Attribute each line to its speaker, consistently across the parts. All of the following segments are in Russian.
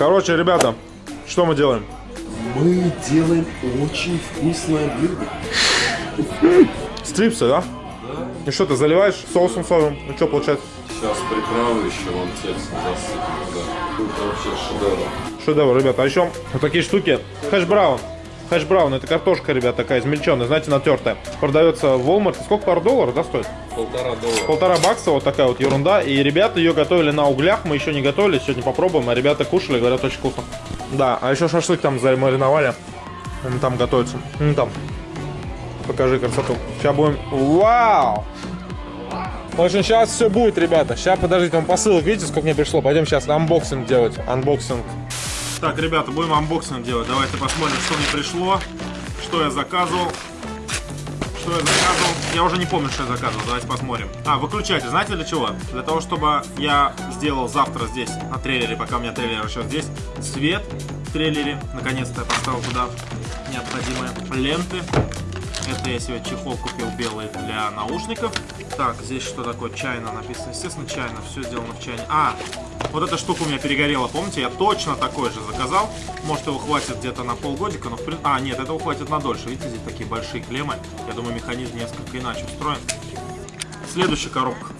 Speaker 1: Короче, ребята, что мы делаем?
Speaker 2: Мы делаем очень вкусное блюдо.
Speaker 1: Стрипсы, да? И что, ты заливаешь соусом соевым? Ну что получается?
Speaker 2: Сейчас приправы еще вон текст засыпем туда. Это вообще шедевр.
Speaker 1: Шедевр, ребята. А еще вот такие штуки. Хэш-браун. Хэш-браун, это картошка, ребят, такая измельченная, знаете, натертая. Продается в Walmart. Сколько, пару долларов, да, стоит?
Speaker 2: Полтора доллара.
Speaker 1: Полтора бакса, вот такая вот ерунда. И ребята ее готовили на углях, мы еще не готовили, сегодня попробуем. А ребята кушали, говорят, очень вкусно. Да, а еще шашлык там замариновали. Он там готовится. Ну там. Покажи красоту. Сейчас будем... Вау! В общем, сейчас все будет, ребята. Сейчас, подождите, там посылок, видите, сколько мне пришло? Пойдем сейчас unboxing делать. Unboxing. Так, ребята, будем unboxing делать. Давайте посмотрим, что мне пришло. Что я заказывал. Что я заказывал? Я уже не помню, что я заказывал. Давайте посмотрим. А, выключатель. Знаете для чего? Для того, чтобы я сделал завтра здесь, на трейлере, пока у меня трейлер еще здесь, свет в трейлере. Наконец-то я поставил туда необходимые ленты. Это я себе чехол купил белый для наушников. Так, здесь что такое? Чайна написано. Естественно, чайна. Все сделано в чайне. А, вот эта штука у меня перегорела, помните? Я точно такой же заказал. Может, его хватит где-то на полгодика, но в принципе... А, нет, этого хватит на дольше. Видите, здесь такие большие клеммы. Я думаю, механизм несколько иначе устроен. Следующая коробка.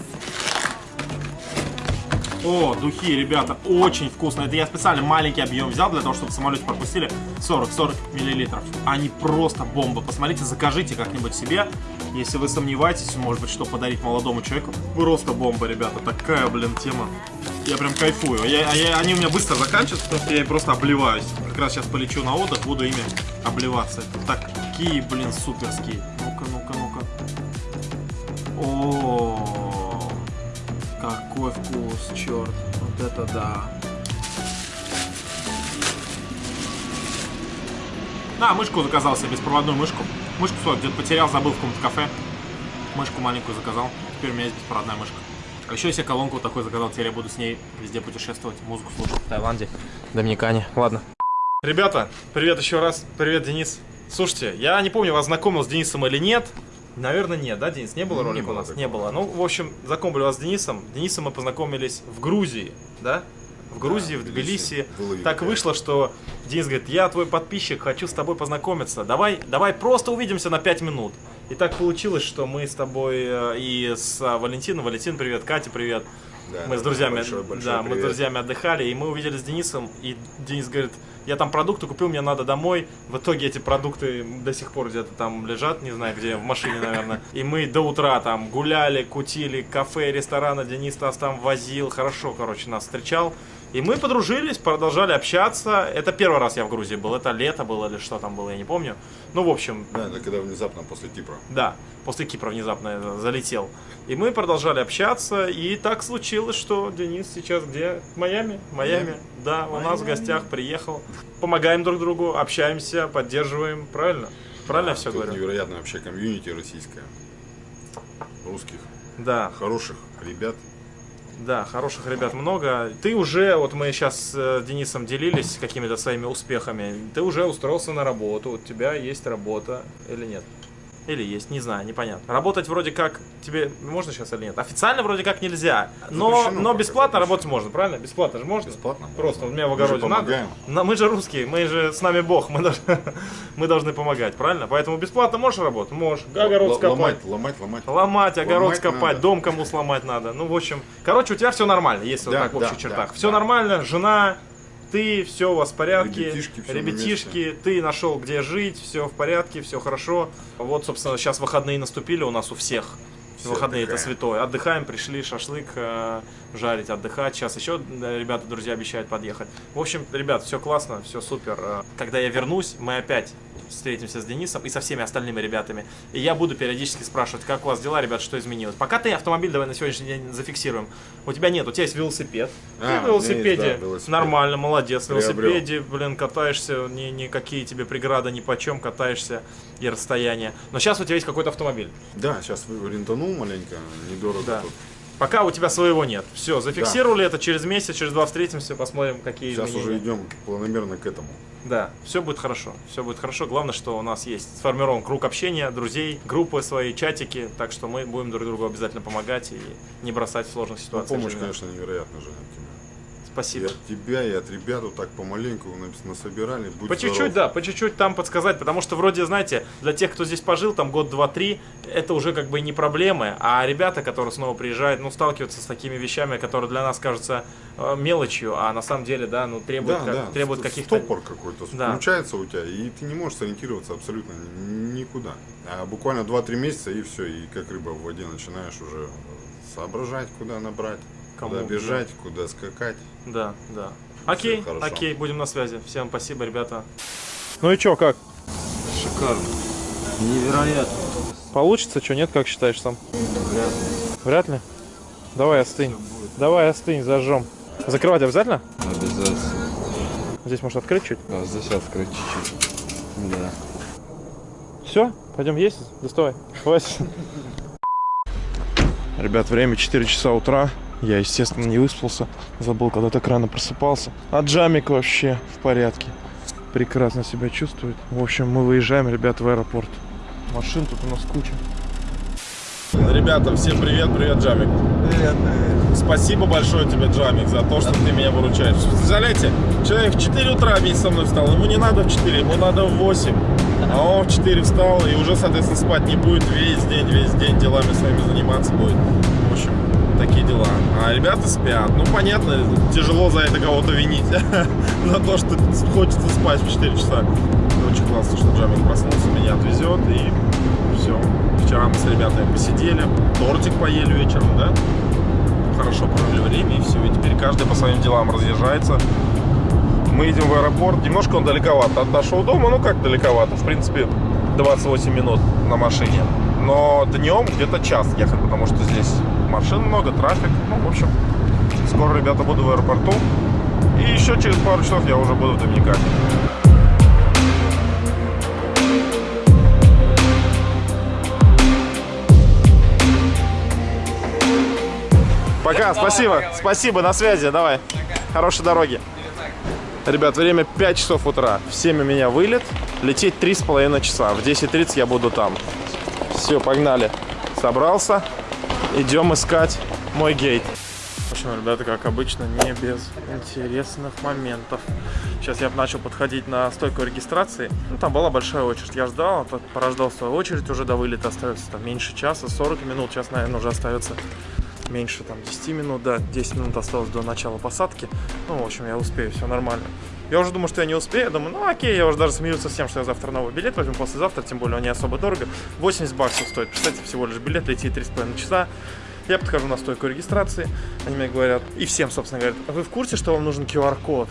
Speaker 1: О, духи, ребята, очень вкусно. Это я специально маленький объем взял для того, чтобы в самолете пропустили 40-40 миллилитров. Они просто бомба. Посмотрите, закажите как-нибудь себе. Если вы сомневаетесь, может быть, что подарить молодому человеку. Просто бомба, ребята. Такая, блин, тема. Я прям кайфую. Я, а я, они у меня быстро заканчиваются, потому что я просто обливаюсь. Как раз сейчас полечу на отдых, буду ими обливаться. Такие, блин, суперские. Ну-ка, ну-ка, ну-ка. О, какой вкус, черт. Вот это да. А, мышку заказал себе, беспроводную мышку. Мышку свою где-то потерял, забыл в каком-то кафе. Мышку маленькую заказал. Теперь у меня есть беспроводная мышка. А еще я себе колонку вот такой заказал, теперь я буду с ней везде путешествовать, музыку слушать в Таиланде, Доминикане. Ладно. Ребята, привет еще раз. Привет, Денис. Слушайте, я не помню, вас знакомил с Денисом или нет. Наверное, нет, да, Денис? Не было
Speaker 2: Не
Speaker 1: ролика у
Speaker 2: было
Speaker 1: нас?
Speaker 2: такого.
Speaker 1: Не было. Ну, в общем, знакомили вас с Денисом. Денисом мы познакомились в Грузии, да? В Грузии, в
Speaker 2: в
Speaker 1: Тбилиси.
Speaker 2: Тбилиси.
Speaker 1: Так вышло, что Денис говорит, я твой подписчик, хочу с тобой познакомиться. Давай, давай просто увидимся на 5 минут. И так получилось, что мы с тобой э, и с а, Валентином, Валентин, привет, Катя, привет.
Speaker 2: Да,
Speaker 1: мы с друзьями,
Speaker 2: большой- большой
Speaker 1: да, мы с
Speaker 2: привет.
Speaker 1: друзьями отдыхали, и мы увидели с Денисом, и Денис говорит, я там продукты купил, мне надо домой. В итоге эти продукты до сих пор где-то там лежат, не знаю где, в машине, наверное. И мы до утра там гуляли, кутили, кафе, рестораны, Денис нас там возил, хорошо, короче, нас встречал. И мы подружились, продолжали общаться. Это первый раз я в Грузии был, это лето было или что там было, я не помню. Ну, в общем,
Speaker 2: Да, это когда внезапно после Кипра.
Speaker 1: да, после Кипра внезапно я залетел. И мы продолжали общаться, и так случилось, что Денис сейчас где? В Майами? В Майами, да, у нас в гостях приехал. Помогаем друг другу, общаемся, поддерживаем, правильно? Правильно я все
Speaker 2: Тут
Speaker 1: говорю?
Speaker 2: невероятное вообще комьюнити российское. Русских,
Speaker 1: Да,
Speaker 2: хороших ребят.
Speaker 1: Да, хороших ребят много. Ты уже, вот мы сейчас с Денисом делились какими-то своими успехами, ты уже устроился на работу, у тебя есть работа или нет? Или есть, не знаю, непонятно. Работать вроде как тебе можно сейчас или нет? Официально вроде как нельзя, но,
Speaker 2: Запрещено
Speaker 1: но бесплатно
Speaker 2: запрещено.
Speaker 1: работать можно, правильно? Бесплатно же можно?
Speaker 2: Бесплатно.
Speaker 1: Просто у меня в
Speaker 2: Мы
Speaker 1: огороде надо.
Speaker 2: помогаем.
Speaker 1: Но мы же русские, мы же с нами Бог, мы должны, мы должны помогать, правильно? Поэтому бесплатно можешь работать? Можешь. Огород скопать.
Speaker 2: Ломать, ломать, ломать.
Speaker 1: Ломать, огород
Speaker 2: Ломать
Speaker 1: скопать,
Speaker 2: надо.
Speaker 1: дом кому сломать надо. Ну, в общем, короче, у тебя все нормально, если вот
Speaker 2: Да,
Speaker 1: так в общих
Speaker 2: да,
Speaker 1: чертах.
Speaker 2: да,
Speaker 1: все
Speaker 2: да.
Speaker 1: нормально, жена, ты, все у вас в порядке.
Speaker 2: Ребятишки, на
Speaker 1: Ребятишки, ты нашел где жить, все в порядке, все хорошо. Вот, собственно, сейчас выходные наступили у нас у всех.
Speaker 2: Все
Speaker 1: выходные это
Speaker 2: отдыхаем.
Speaker 1: святое. Отдыхаем, пришли шашлык э, жарить, отдыхать. Сейчас еще э, ребята, друзья обещают подъехать. В общем, ребят, все классно, все супер. Э, Когда я вернусь, мы опять встретимся с Денисом и со всеми остальными ребятами. И я буду периодически спрашивать, как у вас дела, ребят, что изменилось. Пока ты автомобиль давай на сегодняшний день зафиксируем. У тебя нет, у тебя есть велосипед.
Speaker 2: А,
Speaker 1: ты на велосипеде
Speaker 2: есть, да, велосипед.
Speaker 1: нормально, молодец. На велосипеде, блин, катаешься, ни, никакие тебе преграды ни по чем, катаешься и расстояние. Но сейчас у тебя есть какой-то автомобиль.
Speaker 2: Да, сейчас рентанул маленько, недорого
Speaker 1: Да.
Speaker 2: тут.
Speaker 1: Пока у тебя своего нет. Все, зафиксировали это, через месяц, через два встретимся, посмотрим, какие
Speaker 2: Сейчас
Speaker 1: изменения.
Speaker 2: уже идем планомерно к этому.
Speaker 1: Да, все будет хорошо. Все будет хорошо. Главное, что у нас есть сформирован круг общения, друзей, группы свои, чатики. Так что мы будем друг другу обязательно помогать и не бросать в сложных
Speaker 2: Ну,
Speaker 1: ситуациях.
Speaker 2: помощь,
Speaker 1: жизненных.
Speaker 2: конечно, невероятно же
Speaker 3: И Спасибо.
Speaker 2: Э,
Speaker 3: Типа.
Speaker 2: от тебя, и от ребят вот так помаленьку нас- насобирали. Будь
Speaker 3: По чуть-чуть, да, по чуть-чуть там подсказать, потому что вроде, знаете, для тех, кто здесь пожил, там год, два, три, это уже как бы не проблемы, а ребята, которые снова приезжают, ну, сталкиваются с такими вещами, которые для нас кажутся э, мелочью, а на самом деле, да, ну, требуют,
Speaker 2: Да,
Speaker 3: как-
Speaker 2: да,
Speaker 3: требуют каких-то...
Speaker 2: Стопор какой-то
Speaker 3: Да.
Speaker 2: включается у тебя, и ты не можешь сориентироваться абсолютно ни- никуда. А буквально 2-3 месяца, и все, и как рыба в воде начинаешь уже соображать, куда набрать,
Speaker 3: Кому,
Speaker 2: куда бежать, куда скакать.
Speaker 3: Да, да. Окей, окей, будем на связи. Всем спасибо, ребята.
Speaker 1: Ну и чё, как?
Speaker 4: Шикарно. Невероятно.
Speaker 1: Получится, что нет, как считаешь сам? Вряд ли. Давай остынь. Давай остынь, зажжем. Закрывать обязательно?
Speaker 4: Обязательно.
Speaker 1: Здесь может открыть чуть.
Speaker 4: А, здесь открыть чуть-чуть. Да.
Speaker 1: Все, пойдем есть, доставай. Хватит. Ребят, время 4 часа утра. Я, естественно, не выспался. Забыл, когда так рано просыпался. А Джамик вообще в порядке. Прекрасно себя чувствует. В общем, мы выезжаем, ребят, в аэропорт. Машин тут у нас куча. Ребята, всем привет, привет, Джамик.
Speaker 4: Привет, привет.
Speaker 1: Спасибо большое тебе, Джамик, за то, что ты меня выручаешь. Представляете, человек в 4 утра вместе со мной встал. Ему не надо в 4, ему надо в 8. А он в 4 встал и уже, соответственно, спать не будет весь день, весь день делами своими заниматься будет. В общем, такие дела. А ребята спят. Ну, понятно, тяжело за это кого-то винить. За то, что хочется спать в 4 часа. Очень классно, что Джамик проснулся, меня отвезет и все. Вчера мы с ребятами посидели, тортик поели вечером, да? хорошо провели время и все. И теперь каждый по своим делам разъезжается. Мы едем в аэропорт. Немножко он далековато от нашего дома. Ну как далековато? В принципе, 28 минут на машине. Но днем где-то час ехать, потому что здесь машин много, трафик. Ну, в общем, скоро, ребята, буду в аэропорту. И еще через пару часов я уже буду в Доминикане. Пока, спасибо. Спасибо, на связи, давай. Хорошей дороги. Ребят, время 5 часов утра. В 7 у меня вылет. Лететь 3,5 часа. В 10.30 я буду там. Все, погнали. Собрался. Идем искать мой гейт. В общем, ребята, как обычно, не без интересных моментов. Сейчас я начал подходить на стойку регистрации. Ну, там была большая очередь. Я ждал, а порождал свою очередь. Уже до вылета остается там меньше часа, 40 минут. Сейчас, наверное, уже остается меньше там 10 минут, да, 10 минут осталось до начала посадки. Ну, в общем, я успею, все нормально. Я уже думаю, что я не успею, я думаю, ну окей, я уже даже смеюсь с тем, что я завтра новый билет возьму, послезавтра, тем более он не особо дорого. 80 баксов стоит, представьте, всего лишь билет, летит 3,5 часа. Я подхожу на стойку регистрации, они мне говорят, и всем, собственно, говорят, а вы в курсе, что вам нужен QR-код?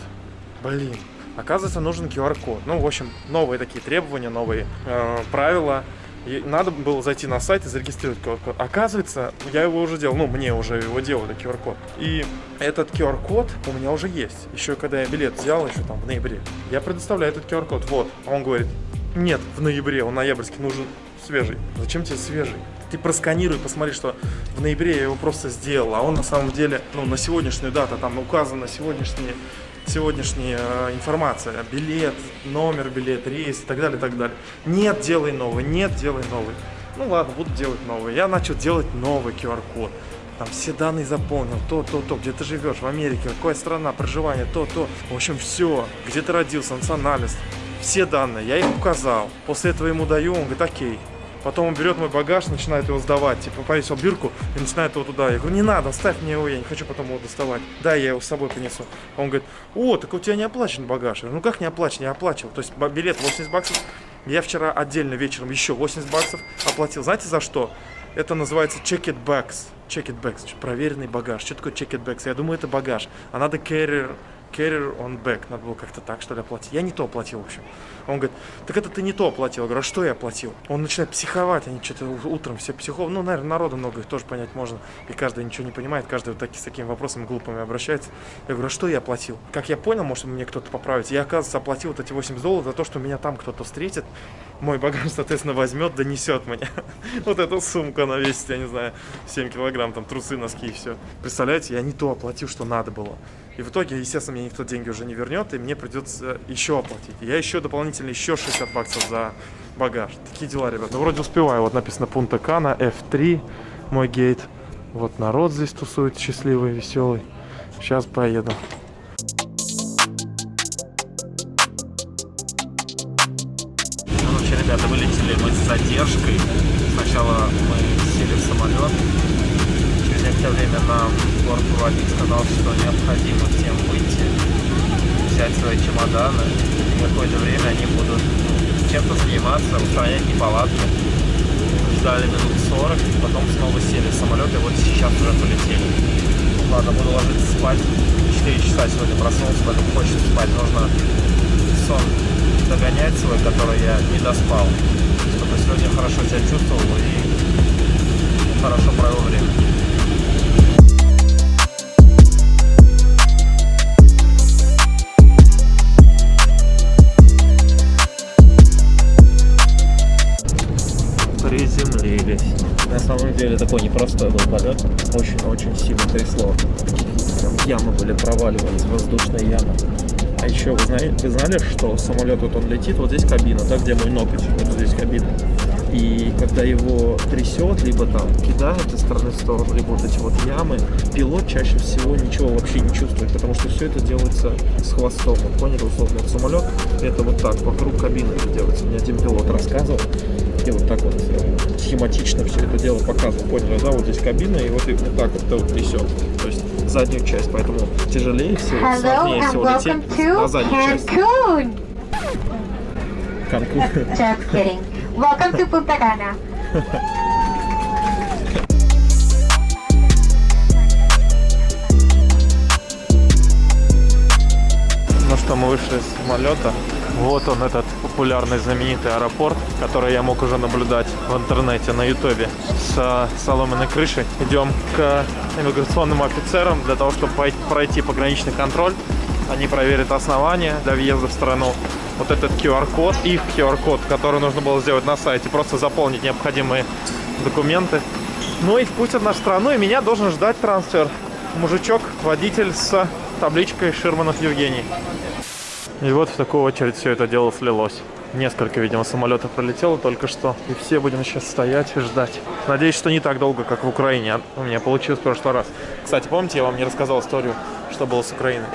Speaker 1: Блин, оказывается, нужен QR-код. Ну, в общем, новые такие требования, новые э, правила. И надо было зайти на сайт и зарегистрировать QR-код. Оказывается, я его уже делал, ну, мне уже его делали, QR-код. И этот QR-код у меня уже есть. Еще когда я билет взял, еще там в ноябре. Я предоставляю этот QR-код, вот. А он говорит, нет, в ноябре, он ноябрьский, нужен свежий. Зачем тебе свежий? Ты просканируй, посмотри, что в ноябре я его просто сделал, а он на самом деле, ну, на сегодняшнюю дату, там указано сегодняшние сегодняшняя э, информация, билет, номер билет, рейс и так далее, так далее. Нет, делай новый, нет, делай новый. Ну ладно, буду делать новый. Я начал делать новый QR-код. Там все данные заполнил, то, то, то, где ты живешь, в Америке, какая страна, проживание, то, то. В общем, все, где ты родился, национальность, все данные, я их указал. После этого ему даю, он говорит, окей. Потом он берет мой багаж, начинает его сдавать. Типа повесил бирку и начинает его туда. Я говорю, не надо, оставь мне его, я не хочу потом его доставать. Да, я его с собой принесу. Он говорит, о, так у тебя не оплачен багаж. Я говорю, ну как не оплачен? Я оплачивал. То есть билет 80 баксов. Я вчера отдельно вечером еще 80 баксов оплатил. Знаете за что? Это называется check it bags. Check it bags. Проверенный багаж. Что такое check it bags? Я думаю, это багаж. А надо carrier carrier on back. Надо было как-то так, что ли, оплатить. Я не то оплатил, в общем. Он говорит, так это ты не то оплатил. Я говорю, а что я оплатил? Он начинает психовать, они что-то утром все психов. Ну, наверное, народу много, их тоже понять можно. И каждый ничего не понимает, каждый вот таки, с такими вопросами глупыми обращается. Я говорю, а что я оплатил? Как я понял, может мне кто-то поправить. Я, оказывается, оплатил вот эти 80 долларов за то, что меня там кто-то встретит. Мой багаж, соответственно, возьмет, донесет мне. Вот эту сумку она весит, я не знаю, 7 килограмм, там трусы, носки и все. Представляете, я не то оплатил, что надо было. И в итоге, естественно, мне никто деньги уже не вернет, и мне придется еще оплатить. Я еще дополнительно дополнительно еще 60 баксов за багаж. Такие дела, ребята. Ну, вроде успеваю. Вот написано Пунта Кана, F3, мой гейт. Вот народ здесь тусует, счастливый, веселый. Сейчас поеду. Ну, Короче, ребята, вылетели мы с задержкой. Сначала мы сели в самолет. Через некоторое время нам город проводник сказал, что необходимо всем выйти, взять свои чемоданы Какое-то время они будут чем-то заниматься, устранять неполадки. Ждали минут 40, потом снова сели в самолет, и вот сейчас уже полетели. Ладно, буду ложиться спать. 4 часа сегодня проснулся, поэтому хочется спать. Нужно сон догонять свой, который я не доспал, чтобы сегодня хорошо себя чувствовал и хорошо провел время. Непростой был полет. Очень-очень сильно трясло. Прям ямы были, проваливались, воздушные ямы. А еще вы, знали, вы знали, что самолет вот он летит, вот здесь кабина, да, где мой ноготь, вот здесь кабина. И когда его трясет, либо там кидает из стороны в сторону, либо вот эти вот ямы, пилот чаще всего ничего вообще не чувствует, потому что все это делается с хвостом. Вот поняли, условно, самолет, это вот так, вокруг кабины это делается. Мне один пилот рассказывал, и вот так вот э, схематично все это дело показывал. Поняли, да, вот здесь кабина, и вот, и вот так вот, вот трясет. То есть заднюю часть, поэтому тяжелее всего,
Speaker 5: Hello
Speaker 1: сложнее всего лететь на заднюю часть. Канкун.
Speaker 5: Just kidding. Welcome to Punta Cana.
Speaker 1: Ну что, мы вышли из самолета. Вот он, этот популярный знаменитый аэропорт, который я мог уже наблюдать в интернете, на ютубе, с э, соломенной крышей. Идем к иммиграционным офицерам для того, чтобы пройти пограничный контроль. Они проверят основания для въезда в страну. Вот этот QR-код, их QR-код, который нужно было сделать на сайте, просто заполнить необходимые документы. Ну и впустят нас в страну, и меня должен ждать трансфер. Мужичок, водитель с табличкой Ширманов Евгений. И вот в такую очередь все это дело слилось. Несколько, видимо, самолетов пролетело только что. И все будем сейчас стоять и ждать. Надеюсь, что не так долго, как в Украине. У меня получилось в прошлый раз. Кстати, помните, я вам не рассказал историю, что было с Украиной?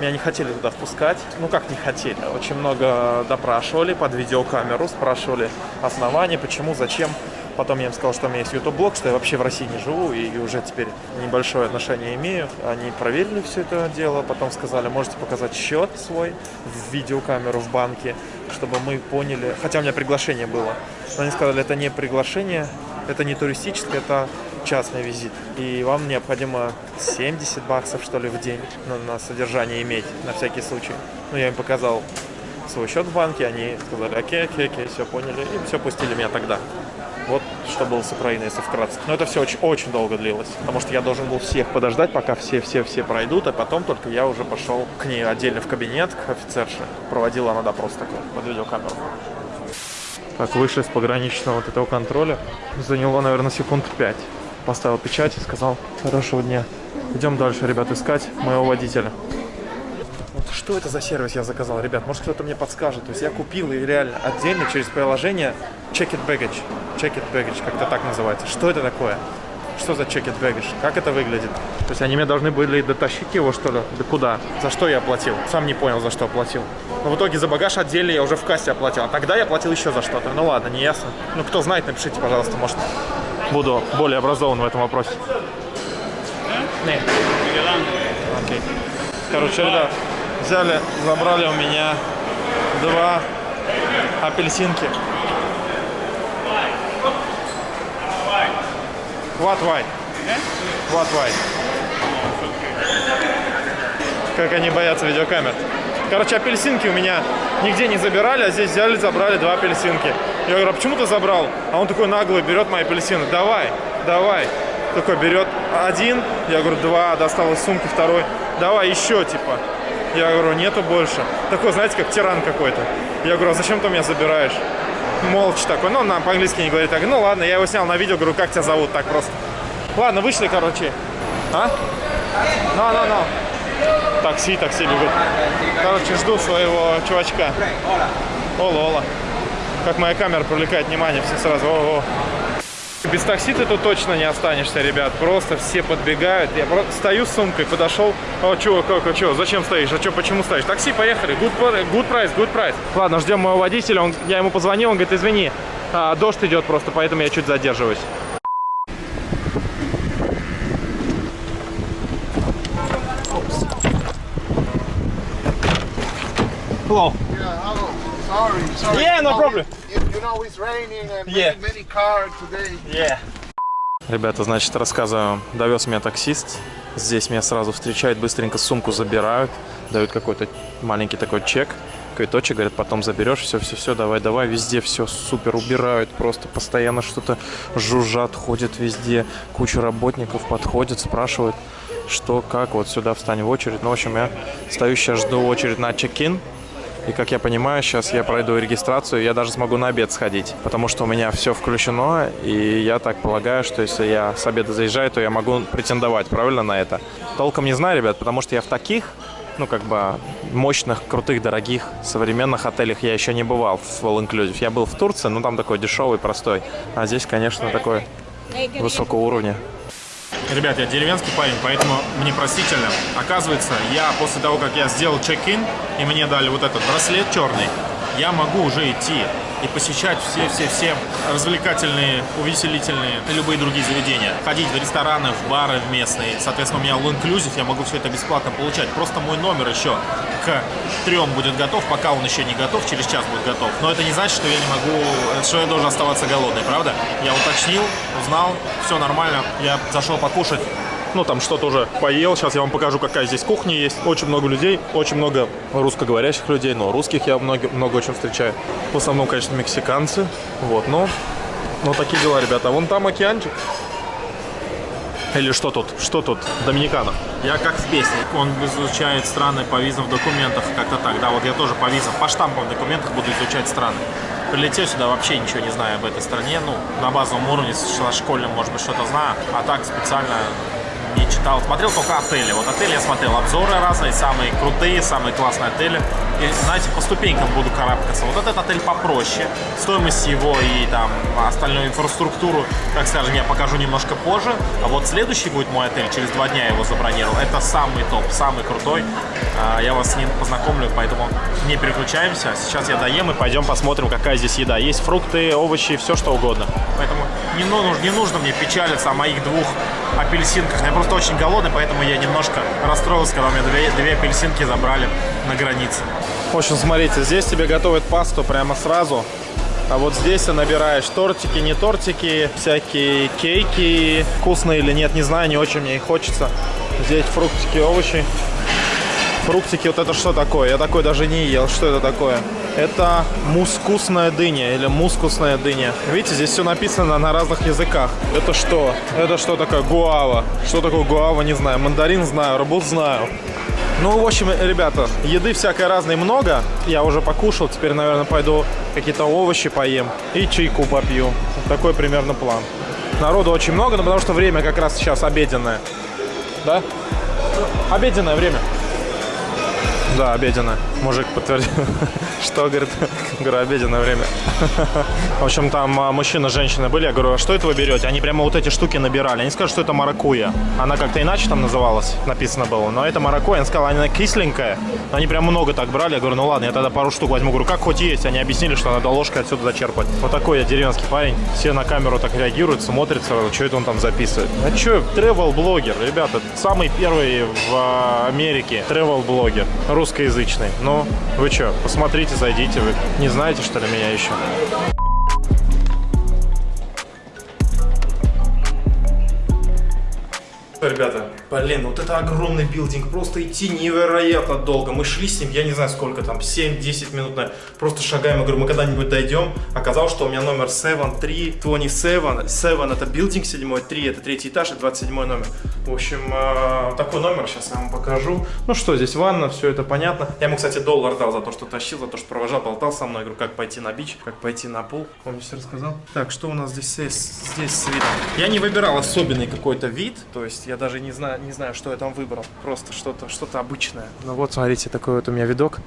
Speaker 1: Меня не хотели туда впускать. Ну, как не хотели? Очень много допрашивали под видеокамеру, спрашивали основания, почему, зачем. Потом я им сказал, что у меня есть YouTube-блог, что я вообще в России не живу и уже теперь небольшое отношение имею. Они проверили все это дело, потом сказали, можете показать счет свой в видеокамеру в банке, чтобы мы поняли, хотя у меня приглашение было. Но они сказали, это не приглашение, это не туристическое, это частный визит. И вам необходимо 70 баксов, что ли, в день на, на содержание иметь, на всякий случай. Ну, я им показал свой счет в банке, они сказали, окей, окей, окей, все поняли, и все пустили меня тогда. Вот что было с Украиной, если вкратце. Но это все очень, очень долго длилось, потому что я должен был всех подождать, пока все-все-все пройдут, а потом только я уже пошел к ней отдельно в кабинет, к офицерше. Проводила она допрос такой под видеокамеру. Так, вышли с пограничного вот этого контроля. Заняло, наверное, секунд пять. Поставил печать и сказал, хорошего дня. Идем дальше, ребят, искать моего водителя. Что это за сервис я заказал, ребят? Может кто-то мне подскажет. То есть я купил и реально отдельно через приложение Check It Baggage. Check It Baggage, как-то так называется. Что это такое? Что за Check It Baggage? Как это выглядит? То есть они мне должны были дотащить его, что ли? Да куда? За что я оплатил? Сам не понял, за что оплатил. Но в итоге за багаж отдельно я уже в кассе оплатил. А тогда я платил еще за что-то. Ну ладно, не ясно. Ну кто знает, напишите, пожалуйста, может буду более образован в этом вопросе. Нет. Окей. Короче, ребят, взяли, забрали у меня два апельсинки. What white? What white? Как они боятся видеокамер. Короче, апельсинки у меня нигде не забирали, а здесь взяли, забрали два апельсинки. Я говорю, а почему ты забрал? А он такой наглый, берет мои апельсины. Давай, давай. Такой берет один, я говорю, два, достал из сумки второй. Давай еще, типа. Я говорю, нету больше. Такой, знаете, как тиран какой-то. Я говорю, а зачем ты меня забираешь? Молча такой, ну, на по-английски не говорит. Так, ну ладно, я его снял на видео, говорю, как тебя зовут, так просто. Ладно, вышли, короче. А? Ну, ну, ну. Такси, такси бегут. Короче, жду своего чувачка. Ола, ола. Как моя камера привлекает внимание, все сразу. О, -о. Без такси ты тут точно не останешься, ребят. Просто все подбегают. Я просто стою с сумкой, подошел. О, чё, как, а чё, зачем стоишь? А чё, почему стоишь? Такси, поехали. Good, good price, good price. Ладно, ждем моего водителя. Он, я ему позвонил, он говорит, извини,
Speaker 6: А, дождь идет просто, поэтому я чуть задерживаюсь. Hello.
Speaker 7: Yeah, hello. Sorry, sorry.
Speaker 6: Yeah, no problem.
Speaker 7: You, know it's raining and
Speaker 6: Yeah.
Speaker 7: many, cars today.
Speaker 6: Yeah.
Speaker 1: Ребята, значит, рассказываю. Довез меня таксист. Здесь меня сразу встречают, быстренько сумку забирают, дают какой-то маленький такой чек, квиточек, говорят, потом заберешь, все-все-все, давай-давай, везде все супер убирают, просто постоянно что-то жужжат, ходят везде, куча работников подходят, спрашивают, что, как, вот сюда встань в очередь. Ну, в общем, я стою сейчас, жду очередь на чек-ин, и как я понимаю, сейчас я пройду регистрацию, я даже смогу на обед сходить, потому что у меня все включено, и я так полагаю, что если я с обеда заезжаю, то я могу претендовать, правильно, на это. Толком не знаю, ребят, потому что я в таких, ну, как бы, мощных, крутых, дорогих, современных отелях я еще не бывал в All Inclusive. Я был в Турции, ну, там такой дешевый, простой. А здесь, конечно, такой высокого уровня. Ребят, я деревенский парень, поэтому мне простительно. Оказывается, я после того, как я сделал чек-ин, и мне дали вот этот браслет черный, я могу уже идти и посещать все-все-все развлекательные, увеселительные и любые другие заведения. Ходить в рестораны, в бары в местные. Соответственно, у меня all inclusive, я могу все это бесплатно получать. Просто мой номер еще к трем будет готов, пока он еще не готов, через час будет готов. Но это не значит, что я не могу, что я должен оставаться голодный, правда? Я уточнил, узнал, все нормально. Я зашел покушать. Ну, там что-то уже поел. Сейчас я вам покажу, какая здесь кухня есть. Очень много людей, очень много русскоговорящих людей, но русских я много, много очень встречаю. В основном, конечно, мексиканцы. Вот, но, но такие дела, ребята. Вон там океанчик. Или что тут? Что тут? Доминикана. Я как в песне. Он изучает страны по визам в документах, как-то так. Да, вот я тоже по визам, по штампам в документах буду изучать страны. Прилетел сюда, вообще ничего не знаю об этой стране. Ну, на базовом уровне, со школьным, может быть, что-то знаю. А так специально не читал. Смотрел только отели. Вот отели я смотрел обзоры разные, самые крутые, самые классные отели. И, знаете, по ступенькам буду карабкаться. Вот этот отель попроще. Стоимость его и там остальную инфраструктуру, так скажем, я покажу немножко позже. А вот следующий будет мой отель, через два дня я его забронировал. Это самый топ, самый крутой. А, Я вас с ним познакомлю, поэтому не переключаемся. Сейчас я доем и пойдем посмотрим, какая здесь еда. Есть фрукты, овощи, все что угодно. Поэтому не, ну- не нужно мне печалиться о моих двух апельсинках. Я просто очень голодный, поэтому я немножко расстроился, когда у меня две, две апельсинки забрали на границе. В общем, смотрите, здесь тебе готовят пасту прямо сразу. А вот здесь ты набираешь тортики, не тортики, всякие кейки, вкусные или нет, не знаю, не очень мне их хочется. Здесь фруктики, овощи. Фруктики, вот это что такое? Я такой даже не ел. Что это такое? Это мускусная дыня или мускусная дыня. Видите, здесь все написано на разных языках. Это что? Это что такое? Гуава. Что такое гуава, не знаю. Мандарин знаю, рабут знаю. Ну, в общем, ребята, еды всякой разной много. Я уже покушал, теперь, наверное, пойду какие-то овощи поем и чайку попью. Такой примерно план. Народу очень много, но потому что время как раз сейчас обеденное. Да? Обеденное время. Да, обеденное. Мужик подтвердил. Что, говорит? Говорю, обеденное время. В общем, там а, мужчина с женщиной были. Я говорю, а что это вы берете? Они прямо вот эти штуки набирали. Они сказали, что это маракуя. Она как-то иначе там называлась, написано было. Но это маракуя. Они сказали, она кисленькая. Они прям много так брали. Я говорю, ну ладно, я тогда пару штук возьму. Говорю, как хоть есть. Они объяснили, что надо ложкой отсюда зачерпать. Вот такой я деревенский парень. Все на камеру так реагируют, смотрят сразу, что это он там записывает. А что, travel-блогер, ребята. Самый первый в а, Америке travel-блогер. Русскоязычный. Ну, вы что, посмотрите, зайдите. Вы не знаете, что ли, меня еще? Ребята, блин, вот это огромный building, просто идти невероятно долго. Мы шли с ним, я не знаю сколько там, 7-10 минут, на... просто шагаем. Я говорю, мы когда-нибудь дойдем. Оказалось, что у меня номер 7, 3, 27. 7 это building 7, 3 это третий этаж и 27 номер. В общем, э, такой номер сейчас я вам покажу. Ну что, здесь ванна, все это понятно. Я ему, кстати, доллар дал за то, что тащил, за то, что провожал, болтал со мной. Я говорю, как пойти на beach, как пойти на пул. Помню, все рассказал. Так, что у нас здесь? Здесь с. Я не выбирал особенный какой-то вид, то есть я даже не знаю, не знаю, что я там выбрал. Просто что-то что обычное. Ну вот, смотрите, такой вот у меня видок.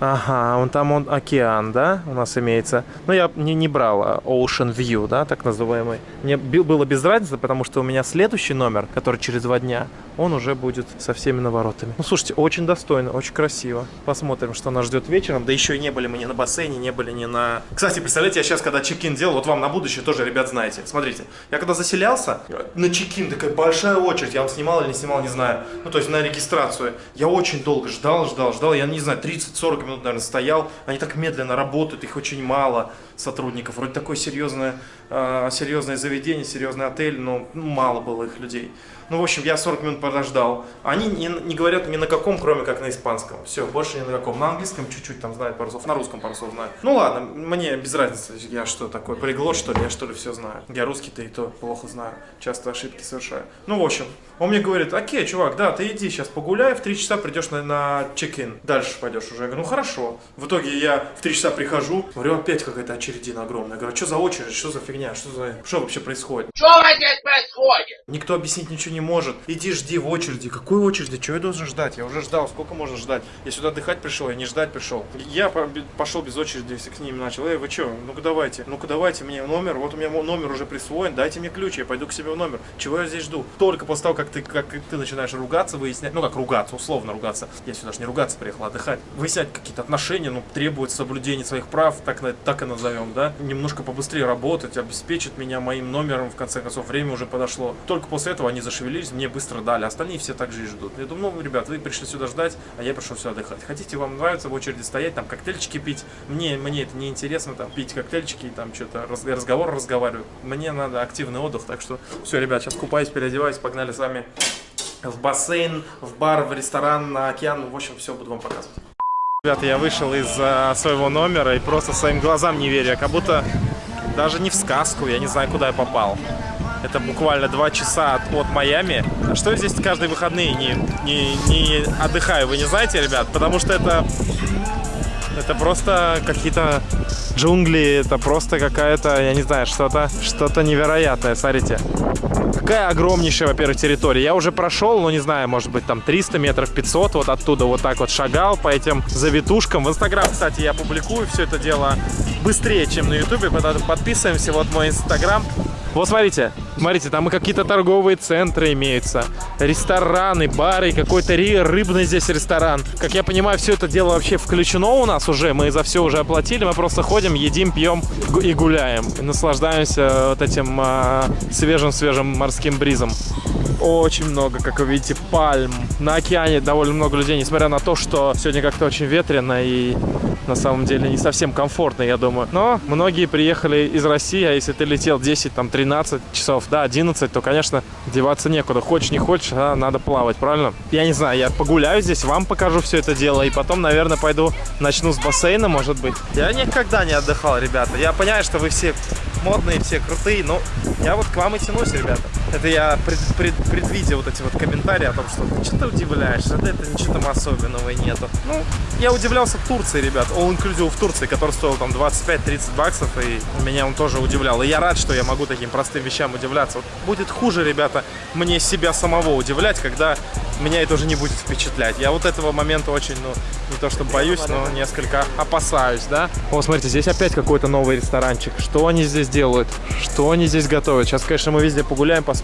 Speaker 1: Ага, вон там он океан, да, у нас имеется. Но я не, не брал а, Ocean View, да, так называемый. Мне было без разницы, потому что у меня следующий номер, который через два дня, он уже будет со всеми наворотами. Ну, слушайте, очень достойно, очень красиво. Посмотрим, что нас ждет вечером. Да еще и не были мы ни на бассейне, не были ни на... Кстати, представляете, я сейчас, когда чекин делал, вот вам на будущее тоже, ребят, знаете. Смотрите, я когда заселялся, на чекин такая большая очередь. Я вам снимал или не снимал, не знаю. Ну, то есть на регистрацию. Я очень долго ждал, ждал, ждал. Я не знаю, 30-40 минут, наверное, стоял. Они так медленно работают, их очень мало сотрудников. Вроде такое серьезное, э, серьезное заведение, серьезный отель, но ну, мало было их людей. Ну, в общем, я 40 минут подождал. Они не, не говорят ни на каком, кроме как на испанском. Все, больше ни на каком. На английском чуть-чуть там знают пару слов, на русском пару слов знаю. Ну ладно, мне без разницы, я что такое, полиглот что ли, я что ли все знаю. Я русский-то и то плохо знаю, часто ошибки совершаю. Ну, в общем, он мне говорит, окей, чувак, да, ты иди сейчас погуляй, в 3 часа придешь на, на чек-ин. Дальше пойдешь уже. Я говорю, ну хорошо. В итоге я в 3 часа прихожу, говорю, опять какая-то очередина огромная. Я говорю, «А что за очередь, что за фигня, что, за... что вообще происходит?
Speaker 7: Что здесь происходит?
Speaker 1: Никто объяснить ничего не может. Иди жди в очереди. Какой очереди? Чего я должен ждать? Я уже ждал. Сколько можно ждать? Я сюда отдыхать пришел, я не ждать пришел. Я по- пошел без очереди, если к ним начал. Эй, вы что? Ну-ка давайте. Ну-ка давайте мне номер. Вот у меня номер уже присвоен. Дайте мне ключ, я пойду к себе в номер. Чего я здесь жду? Только после того, как ты, как ты начинаешь ругаться, выяснять, ну как ругаться, условно ругаться. Я сюда же не ругаться приехал, а отдыхать. Выяснять какие-то отношения, ну, требует соблюдения своих прав, так, так и назовем, да. Немножко побыстрее работать, обеспечить меня моим номером, в конце концов, время уже подошло. Только после этого они зашевелились, мне быстро дали. Остальные все так же и ждут. Я думаю, ну, ребят, вы пришли сюда ждать, а я пришел сюда отдыхать. Хотите, вам нравится в очереди стоять, там коктейльчики пить. Мне, мне это не интересно, там, пить коктейльчики, там, что-то, раз, разговор разговаривать. Мне надо активный отдых, так что все, ребят, сейчас купаюсь, переодеваюсь, погнали с вами в бассейн, в бар, в ресторан, на океан. В общем, все буду вам показывать. Ребята, я вышел из а, своего номера и просто своим глазам не верю. Я как будто даже не в сказку, я не знаю, куда я попал. Это буквально два часа от, от Майами. А что я здесь каждые выходные не, не, не отдыхаю, вы не знаете, ребят? Потому что это, это просто какие-то джунгли, это просто какая-то, я не знаю, что-то что невероятное. Смотрите, какая огромнейшая, во-первых, территория. Я уже прошел, ну не знаю, может быть там 300 метров, 500, вот оттуда вот так вот шагал по этим завитушкам. В Инстаграм, кстати, я публикую все это дело быстрее, чем на Ютубе, поэтому подписываемся, вот мой Инстаграм. Вот смотрите, смотрите, там и какие-то торговые центры имеются, рестораны, бары, какой-то рыбный здесь ресторан. Как я понимаю, все это дело вообще включено у нас уже, мы за все уже оплатили, мы просто ходим, едим, пьем и гуляем, и наслаждаемся вот этим а, свежим-свежим морским бризом. Очень много, как вы видите, пальм. На океане довольно много людей, несмотря на то, что сегодня как-то очень ветрено и на самом деле не совсем комфортно, я думаю. Но многие приехали из России, а если ты летел 10, там 13 часов, да, 11, то, конечно, деваться некуда. Хочешь, не хочешь, а надо плавать, правильно? Я не знаю, я погуляю здесь, вам покажу все это дело, и потом, наверное, пойду начну с бассейна, может быть. Я никогда не отдыхал, ребята. Я понимаю, что вы все модные, все крутые, но я вот к вам и тянусь, ребята. Это я пред, пред- предвидя вот эти вот комментарии о том, что ты что-то удивляешься, да это ничего там особенного и нету. Ну, я удивлялся Турции, ребят, all inclusive в Турции, который стоил там 25-30 баксов, и меня он тоже удивлял. И я рад, что я могу таким простым вещам удивляться. Вот будет хуже, ребята, мне себя самого удивлять, когда меня это уже не будет впечатлять. Я вот этого момента очень, ну, не то что боюсь, но несколько опасаюсь, да. О, смотрите, здесь опять какой-то новый ресторанчик. Что они здесь делают? Что они здесь готовят? Сейчас, конечно, мы везде погуляем, посмотрим.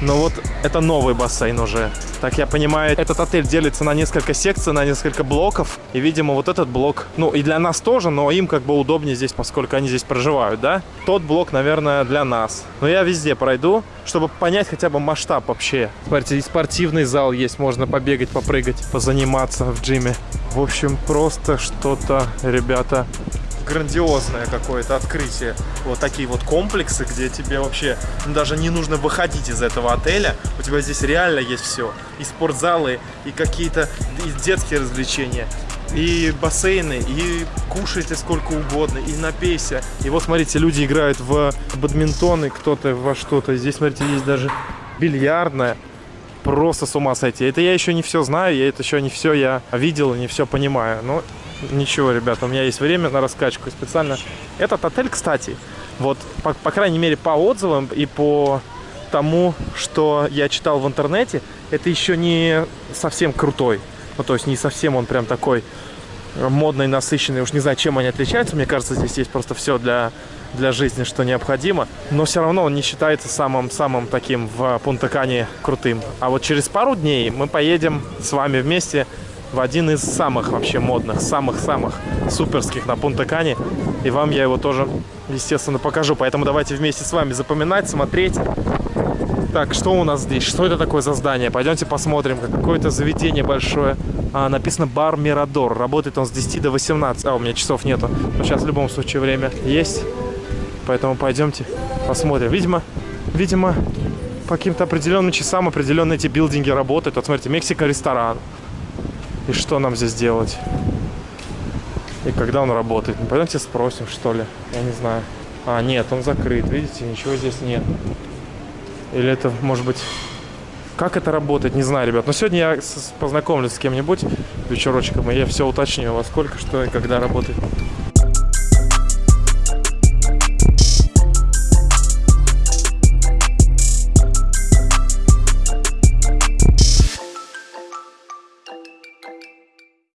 Speaker 1: Но вот это новый бассейн уже. Так я понимаю, этот отель делится на несколько секций, на несколько блоков. И, видимо, вот этот блок, ну, и для нас тоже, но им как бы удобнее здесь, поскольку они здесь проживают, да? Тот блок, наверное, для нас. Но я везде пройду, чтобы понять хотя бы масштаб вообще. Смотрите, и спортивный зал есть, можно побегать, попрыгать, позаниматься в джиме. В общем, просто что-то, ребята, грандиозное какое-то открытие. Вот такие вот комплексы, где тебе вообще даже не нужно выходить из этого отеля. У тебя здесь реально есть все. И спортзалы, и какие-то и детские развлечения. И бассейны, и кушайте сколько угодно, и напейся. И вот смотрите, люди играют в бадминтон, и кто-то во что-то. Здесь, смотрите, есть даже бильярдная. Просто с ума сойти. Это я еще не все знаю, я это еще не все я видел, не все понимаю. Но ничего, ребята, у меня есть время на раскачку. Специально этот отель, кстати, вот, по, по крайней мере, по отзывам и по тому, что я читал в интернете, это еще не совсем крутой. Ну, то есть не совсем он прям такой модные, насыщенные. Уж не знаю, чем они отличаются. Мне кажется, здесь есть просто все для, для жизни, что необходимо. Но все равно он не считается самым-самым таким в Пунта-Кане крутым. А вот через пару дней мы поедем с вами вместе в один из самых вообще модных, самых-самых суперских на Пунта-Кане. И вам я его тоже, естественно, покажу. Поэтому давайте вместе с вами запоминать, смотреть. Так, что у нас здесь? Что это такое за здание? Пойдемте посмотрим. Какое-то заведение большое. А, написано бар Мирадор. Работает он с 10 до 18. А, у меня часов нету. Но сейчас в любом случае время есть. Поэтому пойдемте посмотрим. Видимо, видимо, по каким-то определенным часам определенные эти билдинги работают. Вот смотрите, Мексика ресторан. И что нам здесь делать? И когда он работает? Пойдемте спросим, что ли. Я не знаю. А, нет, он закрыт. Видите, ничего здесь нет. Или это, может быть... Как это работает, не знаю, ребят. Но сегодня я познакомлюсь с кем-нибудь вечерочком, и я все уточню, во сколько, что и когда работает.